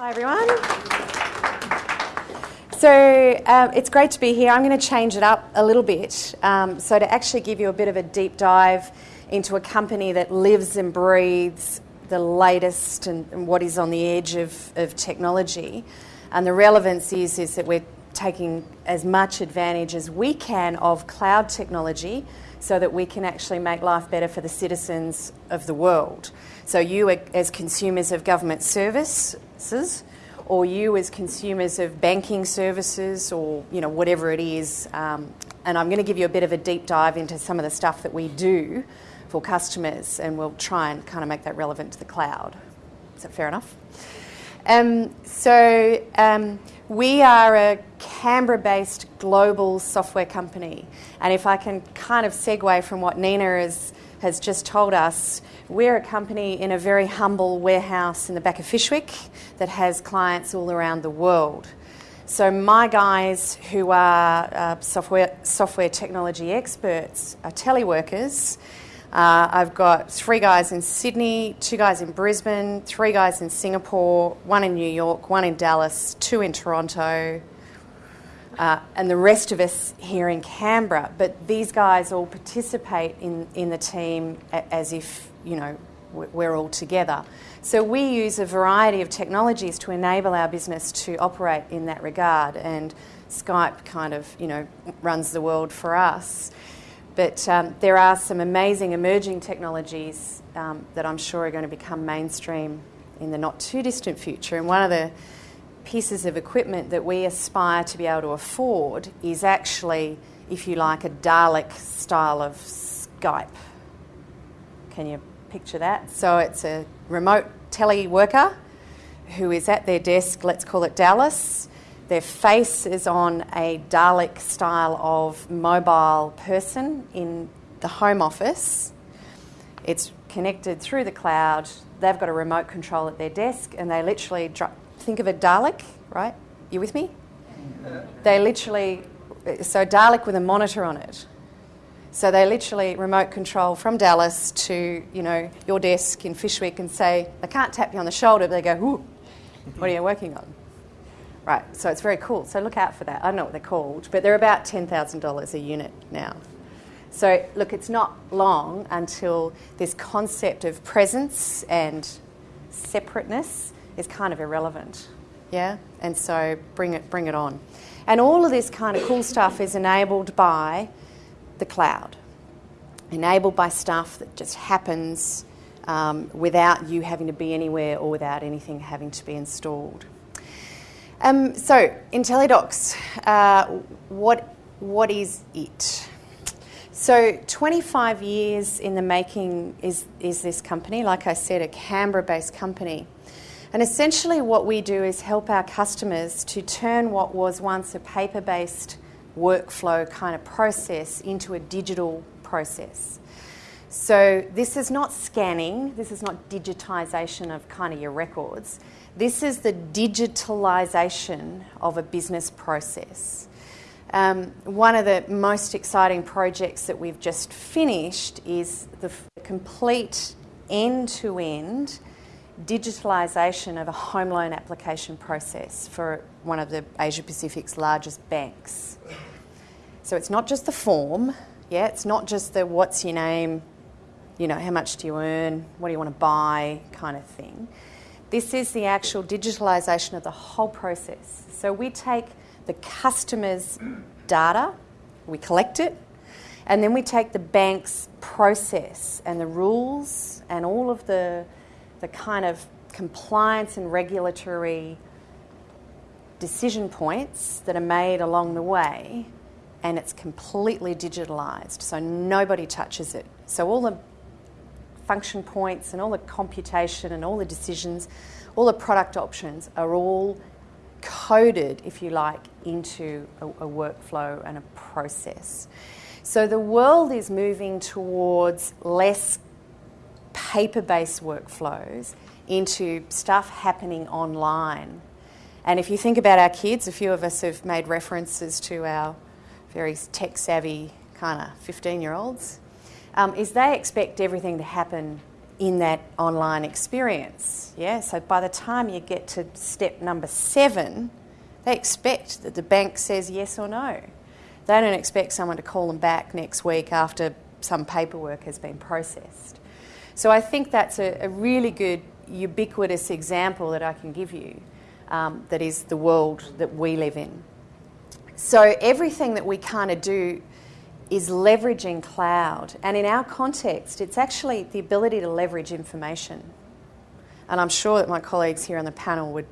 Hi, everyone. So um, it's great to be here. I'm going to change it up a little bit. Um, so, to actually give you a bit of a deep dive into a company that lives and breathes the latest and, and what is on the edge of, of technology. And the relevance is, is that we're taking as much advantage as we can of cloud technology so that we can actually make life better for the citizens of the world. So, you as consumers of government services, or you as consumers of banking services, or you know whatever it is. Um, and I'm going to give you a bit of a deep dive into some of the stuff that we do for customers, and we'll try and kind of make that relevant to the cloud. Is that fair enough? Um, so, um, we are a Canberra based global software company. And if I can kind of segue from what Nina has, has just told us, we're a company in a very humble warehouse in the back of Fyshwick that has clients all around the world. So, my guys who are uh, software, software technology experts are teleworkers uh, I've got three guys in Sydney, two guys in Brisbane, three guys in Singapore, one in New York, one in Dallas, two in Toronto, uh, and the rest of us here in Canberra. But these guys all participate in, in the team as if, you know, we're all together. So we use a variety of technologies to enable our business to operate in that regard, and Skype kind of, you know, runs the world for us. But um, there are some amazing emerging technologies um, that I'm sure are going to become mainstream in the not too distant future. And one of the pieces of equipment that we aspire to be able to afford is actually, if you like, a Dalek style of Skype. Can you picture that? So it's a remote tele worker who is at their desk, let's call it Dallas, their face is on a Dalek style of mobile person in the home office. It's connected through the cloud. They've got a remote control at their desk, and they literally think of a Dalek, right? You with me? They literally, so Dalek with a monitor on it. So they literally remote control from Dallas to you know your desk in Fyshwick and say they can't tap you on the shoulder, but they go, "What are you working on?" Right, so it's very cool. So look out for that. I don't know what they're called, but they're about $10,000 a unit now. So look, it's not long until this concept of presence and separateness is kind of irrelevant. Yeah? And so bring it, bring it on. And all of this kind of cool stuff is enabled by the cloud, enabled by stuff that just happens um, without you having to be anywhere or without anything having to be installed. Um, so, IntelliDocs, uh, what, what is it? So, 25 years in the making is, is this company, like I said, a Canberra based company. And essentially, what we do is help our customers to turn what was once a paper based workflow kind of process into a digital process. So, this is not scanning, this is not digitisation of kind of your records. This is the digitalisation of a business process. Um, one of the most exciting projects that we've just finished is the complete end to end digitalisation of a home loan application process for one of the Asia Pacific's largest banks. So it's not just the form, yeah, it's not just the what's your name, you know, how much do you earn, what do you want to buy kind of thing. This is the actual digitalisation of the whole process. So we take the customer's data, we collect it, and then we take the bank's process and the rules and all of the, the kind of compliance and regulatory decision points that are made along the way, and it's completely digitalised. So nobody touches it. So all the function points and all the computation and all the decisions, all the product options are all coded, if you like, into a, a workflow and a process. So the world is moving towards less paper based workflows into stuff happening online. And if you think about our kids, a few of us have made references to our very tech savvy kind of 15 year olds um, is they expect everything to happen in that online experience. Yeah, so by the time you get to step number seven, they expect that the bank says yes or no. They don't expect someone to call them back next week after some paperwork has been processed. So I think that's a, a really good, ubiquitous example that I can give you um, that is the world that we live in. So everything that we kind of do is leveraging cloud. And in our context, it's actually the ability to leverage information. And I'm sure that my colleagues here on the panel would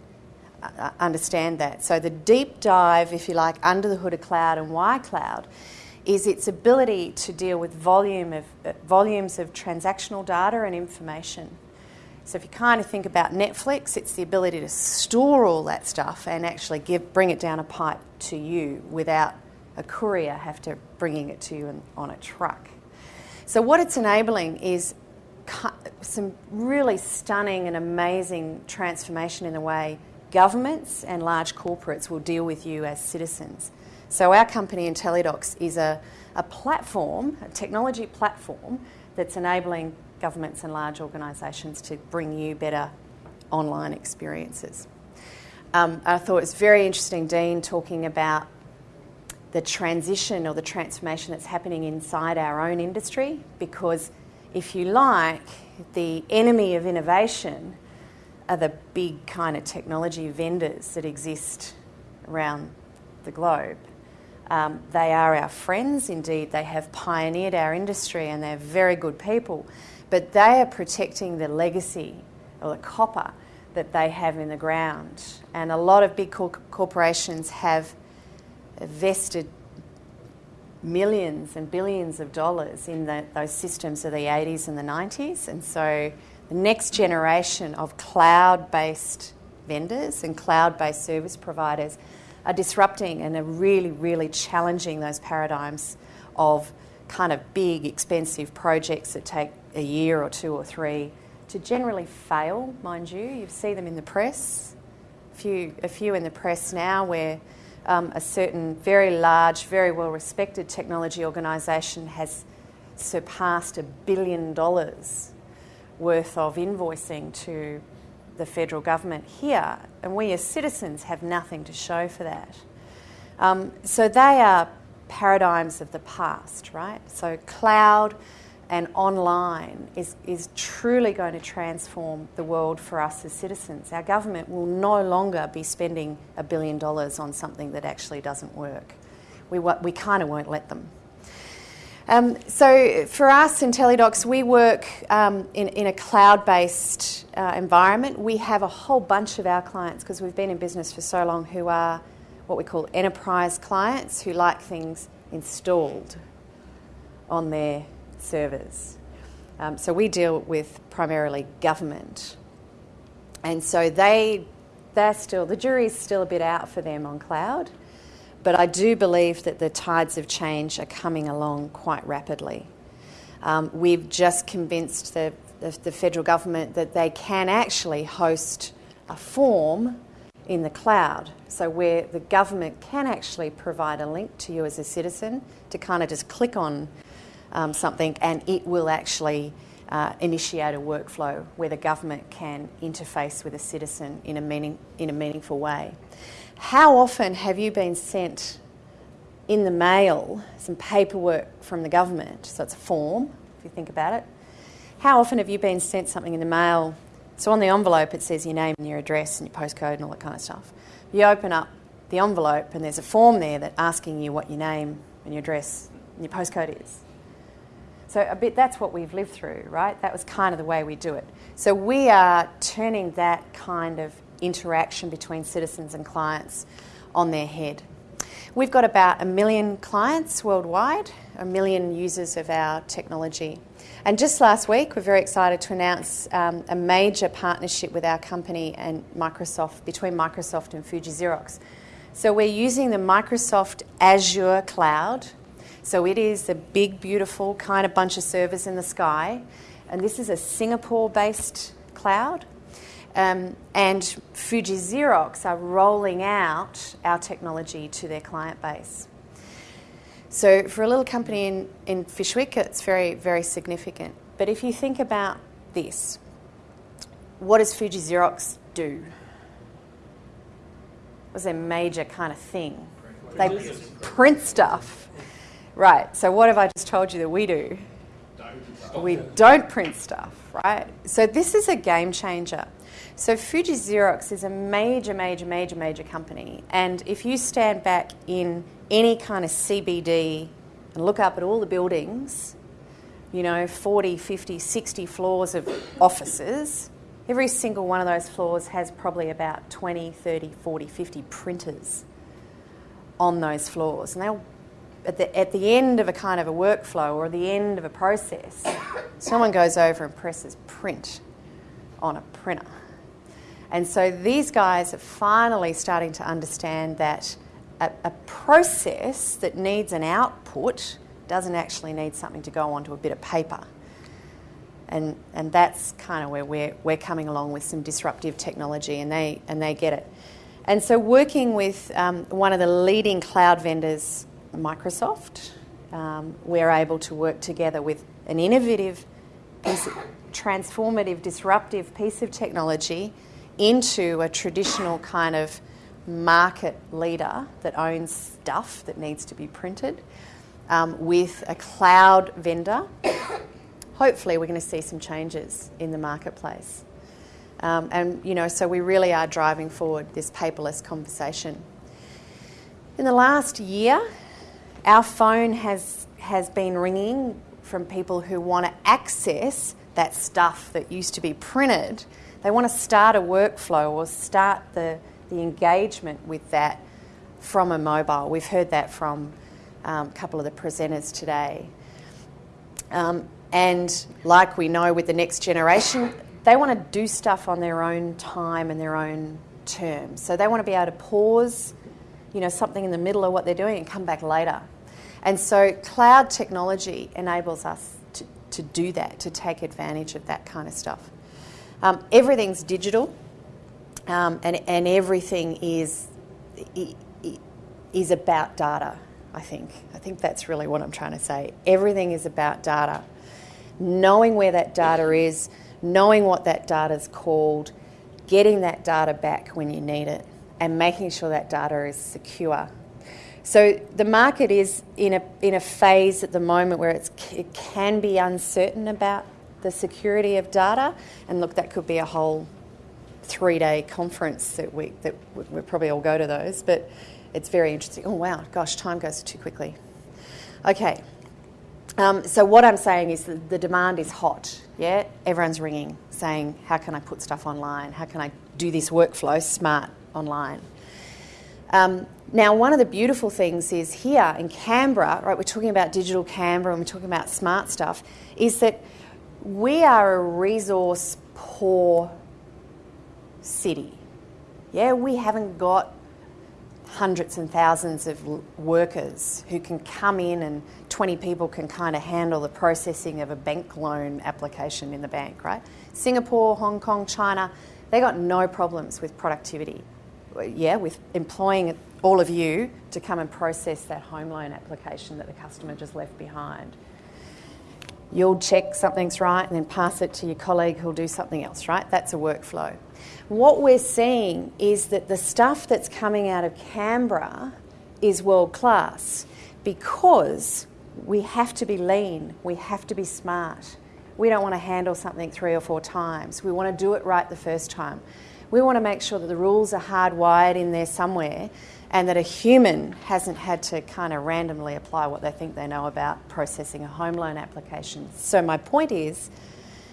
uh, uh, understand that. So the deep dive, if you like, under the hood of cloud and why cloud is its ability to deal with volume of, uh, volumes of transactional data and information. So if you kind of think about Netflix, it's the ability to store all that stuff and actually give, bring it down a pipe to you without a courier have to bringing it to you on a truck. So what it's enabling is some really stunning and amazing transformation in the way governments and large corporates will deal with you as citizens. So our company IntelliDocs is a, a platform, a technology platform that's enabling governments and large organisations to bring you better online experiences. Um, I thought it was very interesting, Dean, talking about the transition or the transformation that's happening inside our own industry because, if you like, the enemy of innovation are the big kind of technology vendors that exist around the globe. Um, they are our friends, indeed, they have pioneered our industry and they're very good people, but they are protecting the legacy or the copper that they have in the ground. And a lot of big corporations have vested millions and billions of dollars in the, those systems of the 80s and the 90s. And so the next generation of cloud based vendors and cloud based service providers are disrupting and are really, really challenging those paradigms of kind of big, expensive projects that take a year or two or three to generally fail, mind you. You see them in the press, a few, a few in the press now where um, a certain very large, very well respected technology organisation has surpassed a billion dollars worth of invoicing to the federal government here, and we as citizens have nothing to show for that. Um, so they are paradigms of the past, right? So cloud and online is, is truly going to transform the world for us as citizens. Our government will no longer be spending a billion dollars on something that actually doesn't work. We, we kind of won't let them. Um, so for us in Teledocs, we work um, in, in, a cloud-based uh, environment. We have a whole bunch of our clients, because we've been in business for so long, who are what we call enterprise clients, who like things installed on their servers. Um, so we deal with primarily government. And so they, they're still, the jury's still a bit out for them on cloud. But I do believe that the tides of change are coming along quite rapidly. Um, we've just convinced the, the, the federal government that they can actually host a form in the cloud. So, where the government can actually provide a link to you as a citizen to kind of just click on um, something and it will actually uh, initiate a workflow where the government can interface with a citizen in a, meaning, in a meaningful way. How often have you been sent in the mail some paperwork from the government? So it's a form, if you think about it. How often have you been sent something in the mail? So on the envelope it says your name and your address and your postcode and all that kind of stuff. You open up the envelope and there's a form there that asking you what your name and your address and your postcode is. So a bit that's what we've lived through, right? That was kind of the way we do it. So we are turning that kind of interaction between citizens and clients on their head. We've got about a million clients worldwide, a million users of our technology. And just last week, we're very excited to announce um, a major partnership with our company and Microsoft, between Microsoft and Fuji Xerox. So we're using the Microsoft Azure cloud. So it is a big, beautiful kind of bunch of servers in the sky. And this is a Singapore based cloud. Um, and Fuji Xerox are rolling out our technology to their client base. So for a little company in, in Fyshwick, it's very, very significant. But if you think about this. What does Fuji Xerox do? What's their major kind of thing? They print stuff. Right, so what have I just told you that we do? We don't print stuff, right? So this is a game changer. So Fuji Xerox is a major, major, major, major company. And if you stand back in any kind of CBD and look up at all the buildings, you know, 40, 50, 60 floors of offices, every single one of those floors has probably about 20, 30, 40, 50 printers on those floors. And they'll at the, at the end of a kind of a workflow or the end of a process, someone goes over and presses print on a printer. And so these guys are finally starting to understand that a, a process that needs an output doesn't actually need something to go onto a bit of paper. And, and that's kind of where we're, we're coming along with some disruptive technology, and they, and they get it. And so, working with um, one of the leading cloud vendors Microsoft. Um, we're able to work together with an innovative, piece transformative, disruptive piece of technology into a traditional kind of market leader that owns stuff that needs to be printed um, with a cloud vendor. Hopefully, we're going to see some changes in the marketplace. Um, and, you know, so we really are driving forward this paperless conversation. In the last year, our phone has, has been ringing from people who want to access that stuff that used to be printed. They want to start a workflow or start the, the engagement with that from a mobile. We've heard that from um, a couple of the presenters today. Um, and like we know with the next generation, they want to do stuff on their own time and their own terms. So they want to be able to pause, you know, something in the middle of what they're doing and come back later. And so cloud technology enables us to, to do that, to take advantage of that kind of stuff. Um, everything's digital um, and, and everything is, is about data, I think. I think that's really what I'm trying to say. Everything is about data. Knowing where that data is, knowing what that data is called, getting that data back when you need it, and making sure that data is secure so the market is in a, in a phase at the moment where it's, it can be uncertain about the security of data. And look, that could be a whole three day conference that we that we probably all go to those, but it's very interesting. Oh wow, gosh, time goes too quickly. Okay, um, so what I'm saying is that the demand is hot. Yeah, everyone's ringing, saying, "How can I put stuff online? How can I do this workflow smart online?" Um, now, one of the beautiful things is here in Canberra, right, we're talking about digital Canberra and we're talking about smart stuff, is that we are a resource poor city. Yeah, we haven't got hundreds and thousands of workers who can come in and 20 people can kind of handle the processing of a bank loan application in the bank, right? Singapore, Hong Kong, China, they got no problems with productivity yeah, with employing all of you to come and process that home loan application that the customer just left behind. You'll check something's right and then pass it to your colleague who'll do something else, right? That's a workflow. What we're seeing is that the stuff that's coming out of Canberra is world class because we have to be lean, we have to be smart. We don't want to handle something three or four times. We want to do it right the first time. We want to make sure that the rules are hardwired in there somewhere and that a human hasn't had to kind of randomly apply what they think they know about processing a home loan application. So my point is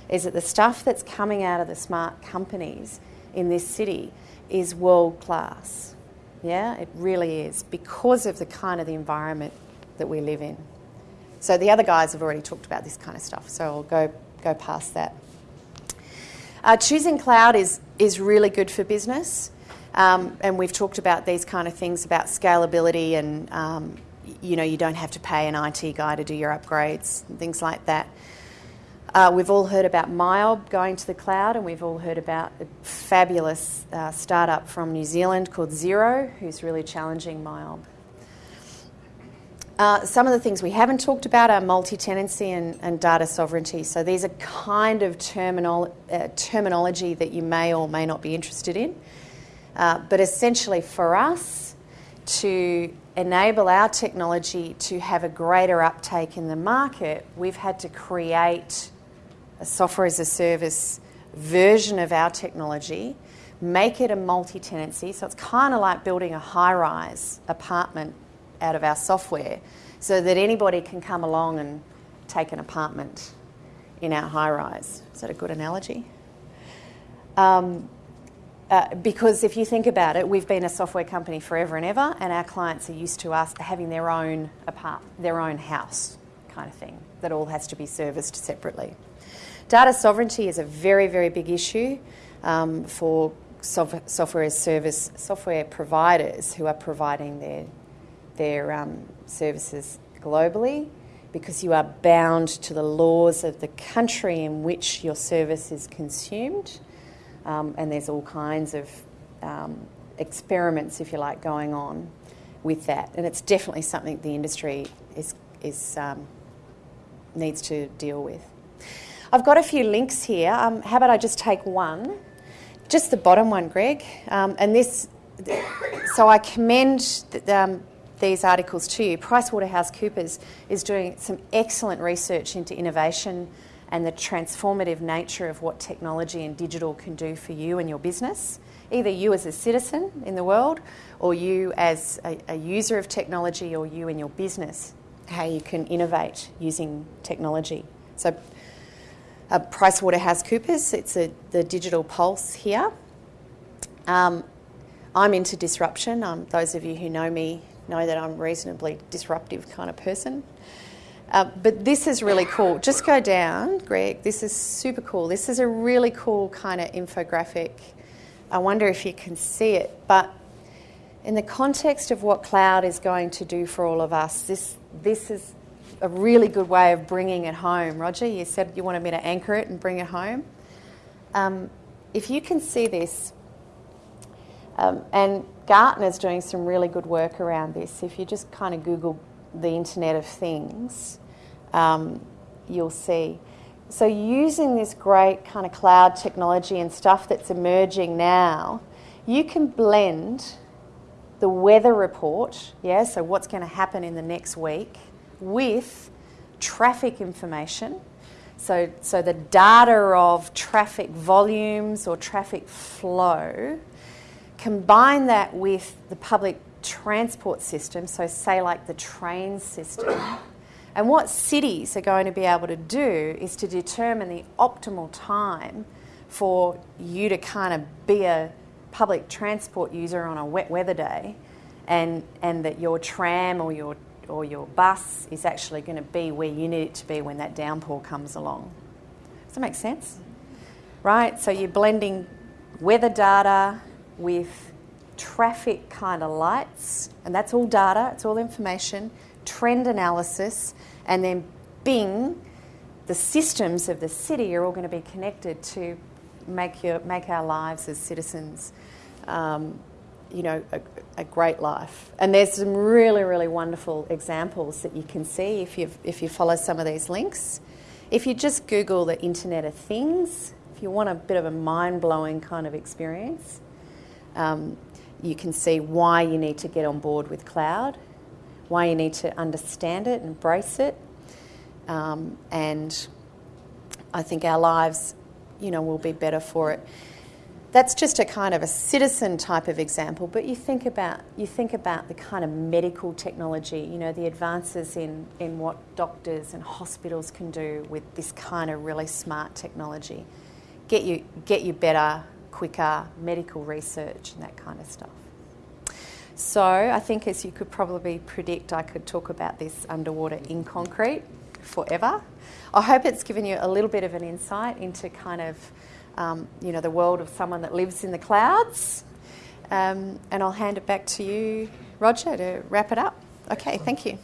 is that the stuff that's coming out of the smart companies in this city is world class. Yeah, it really is because of the kind of the environment that we live in. So the other guys have already talked about this kind of stuff, so I'll go go past that. Uh, choosing cloud is, is really good for business. Um, and we've talked about these kind of things about scalability and um, you know you don't have to pay an IT guy to do your upgrades and things like that. Uh, we've all heard about MYOB going to the cloud, and we've all heard about a fabulous uh, startup from New Zealand called Xero, who's really challenging MYOB. Uh, some of the things we haven't talked about are multi-tenancy and, and data sovereignty. So these are kind of uh, terminology that you may or may not be interested in. Uh, but essentially, for us to enable our technology to have a greater uptake in the market, we've had to create a software as a service version of our technology, make it a multi tenancy. So it's kind of like building a high rise apartment out of our software so that anybody can come along and take an apartment in our high rise. Is that a good analogy? Um, uh, because if you think about it, we've been a software company forever and ever, and our clients are used to us having their own apart, their own house kind of thing that all has to be serviced separately. Data sovereignty is a very, very big issue um, for software as service software providers who are providing their their um, services globally because you are bound to the laws of the country in which your service is consumed. Um, and there's all kinds of um, experiments, if you like, going on with that. And it's definitely something the industry is, is, um, needs to deal with. I've got a few links here. Um, how about I just take one? Just the bottom one, Greg. Um, and this, so I commend um, these articles to you. PricewaterhouseCoopers is doing some excellent research into innovation and the transformative nature of what technology and digital can do for you and your business, either you as a citizen in the world or you as a, a user of technology or you in your business, how you can innovate using technology. So, uh, PricewaterhouseCoopers, it's a, the digital pulse here. Um, I'm into disruption. Um, those of you who know me know that I'm a reasonably disruptive kind of person. Uh, but this is really cool. Just go down, Greg. This is super cool. This is a really cool kind of infographic. I wonder if you can see it. But in the context of what cloud is going to do for all of us, this, this is a really good way of bringing it home. Roger, you said you wanted me to anchor it and bring it home. Um, if you can see this, um, and Gartner's doing some really good work around this. If you just kind of Google the Internet of Things, um, you'll see. So, using this great kind of cloud technology and stuff that's emerging now, you can blend the weather report, yeah, so what's going to happen in the next week, with traffic information. So, so the data of traffic volumes or traffic flow Combine that with the public transport system, so say like the train system. And what cities are going to be able to do is to determine the optimal time for you to kind of be a public transport user on a wet weather day and, and that your tram or your, or your bus is actually going to be where you need it to be when that downpour comes along. Does that make sense? Right? So you're blending weather data with traffic kind of lights, and that's all data, it's all information, trend analysis, and then Bing, the systems of the city are all going to be connected to make, your, make our lives as citizens, um, you know, a, a, great life. And there's some really, really wonderful examples that you can see if you if you follow some of these links. If you just Google the Internet of Things, if you want a bit of a mind blowing kind of experience, um, you can see why you need to get on board with cloud, why you need to understand it, embrace it, um, and I think our lives, you know, will be better for it. That's just a kind of a citizen type of example, but you think about you think about the kind of medical technology, you know, the advances in, in what doctors and hospitals can do with this kind of really smart technology. Get you get you better quicker medical research and that kind of stuff. So I think, as you could probably predict, I could talk about this underwater in concrete forever. I hope it's given you a little bit of an insight into kind of, um, you know, the world of someone that lives in the clouds. Um, and I'll hand it back to you, Roger, to wrap it up. Okay, thank you.